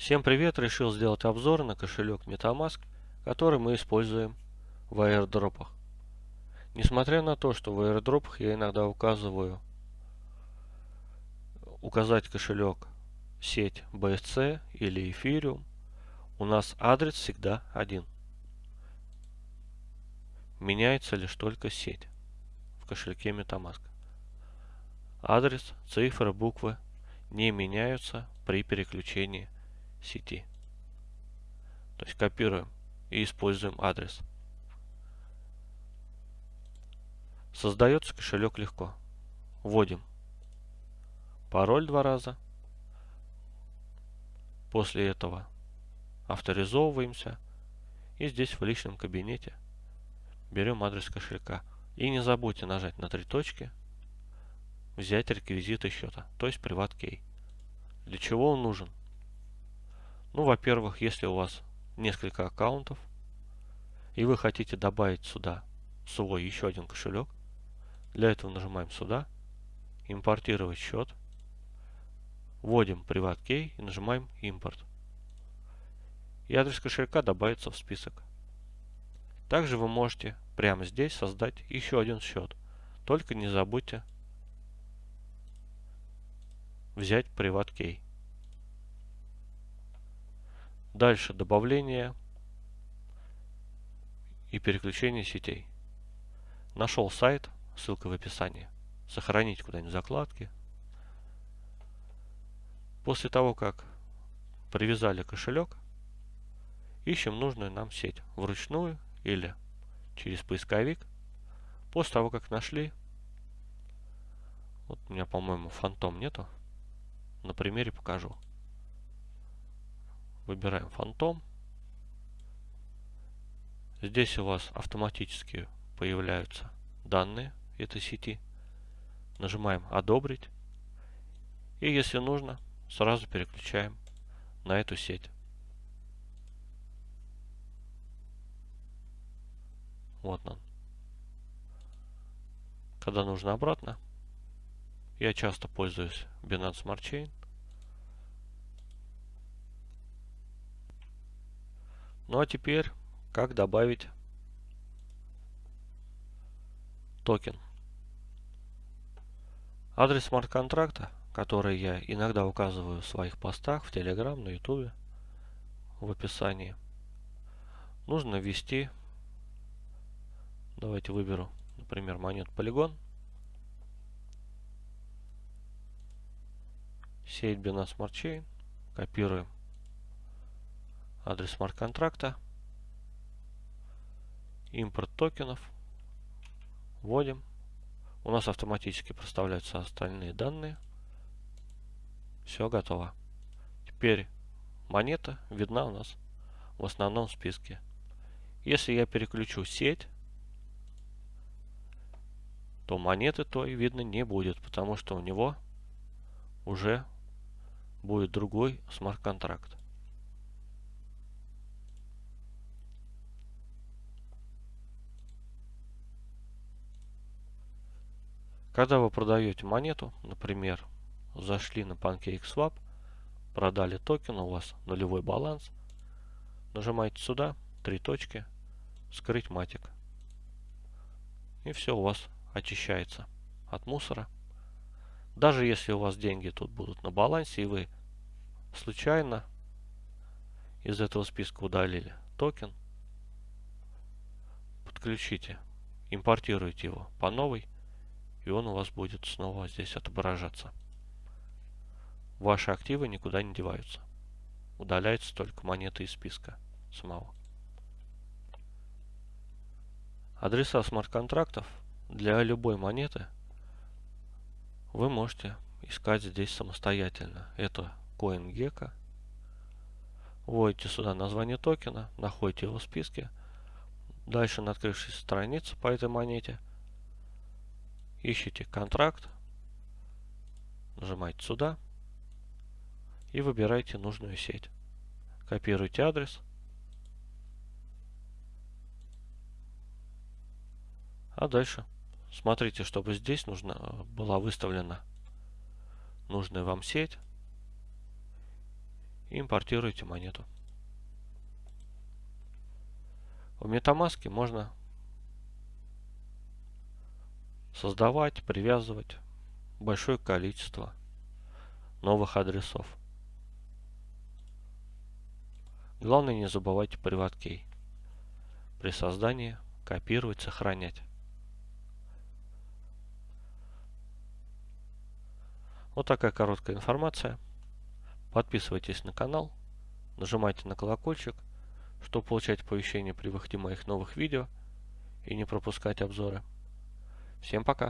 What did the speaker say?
Всем привет! Решил сделать обзор на кошелек MetaMask, который мы используем в аирдропах. Несмотря на то, что в аирдропах я иногда указываю указать кошелек сеть BSC или Ethereum, у нас адрес всегда один. Меняется лишь только сеть в кошельке MetaMask. Адрес, цифры, буквы не меняются при переключении сети. То есть копируем и используем адрес. Создается кошелек легко. Вводим пароль два раза. После этого авторизовываемся. И здесь в личном кабинете берем адрес кошелька. И не забудьте нажать на три точки, взять реквизиты счета, то есть PrivatKey. Для чего он нужен? Ну, во-первых, если у вас несколько аккаунтов, и вы хотите добавить сюда свой еще один кошелек, для этого нажимаем сюда, импортировать счет, вводим PrivatKey и нажимаем импорт. И адрес кошелька добавится в список. Также вы можете прямо здесь создать еще один счет. Только не забудьте взять PrivatKey. Дальше добавление и переключение сетей. Нашел сайт, ссылка в описании. Сохранить куда-нибудь закладки. После того, как привязали кошелек, ищем нужную нам сеть вручную или через поисковик. После того, как нашли, вот у меня, по-моему, фантом нету, на примере покажу. Выбираем фантом. Здесь у вас автоматически появляются данные этой сети. Нажимаем «Одобрить». И если нужно, сразу переключаем на эту сеть. Вот он. Когда нужно обратно, я часто пользуюсь Binance Smart Chain. Ну а теперь, как добавить токен. Адрес смарт-контракта, который я иногда указываю в своих постах в Telegram, на YouTube, в описании, нужно ввести, давайте выберу, например, монет Polygon, сеть Binance Smart Chain, копируем адрес смарт-контракта, импорт токенов, вводим. У нас автоматически проставляются остальные данные. Все готово. Теперь монета видна у нас в основном списке. Если я переключу сеть, то монеты той видно не будет, потому что у него уже будет другой смарт-контракт. Когда вы продаете монету, например, зашли на PancakeSwap, продали токен, у вас нулевой баланс, нажимаете сюда, три точки, скрыть Matic. И все у вас очищается от мусора. Даже если у вас деньги тут будут на балансе, и вы случайно из этого списка удалили токен, подключите, импортируйте его по новой, и он у вас будет снова здесь отображаться. Ваши активы никуда не деваются. Удаляются только монеты из списка самого. Адреса смарт-контрактов для любой монеты вы можете искать здесь самостоятельно. Это CoinGecko. Вводите сюда название токена, находите его в списке. Дальше на открывшейся странице по этой монете – ищите контракт, нажимаете сюда и выбираете нужную сеть. Копируйте адрес. А дальше смотрите, чтобы здесь нужно, была выставлена нужная вам сеть. и импортируете монету. В MetaMask можно создавать, привязывать большое количество новых адресов. Главное не забывайте приват-кей при создании копировать, сохранять. Вот такая короткая информация. Подписывайтесь на канал, нажимайте на колокольчик, чтобы получать оповещения при выходе моих новых видео и не пропускать обзоры. Всем пока!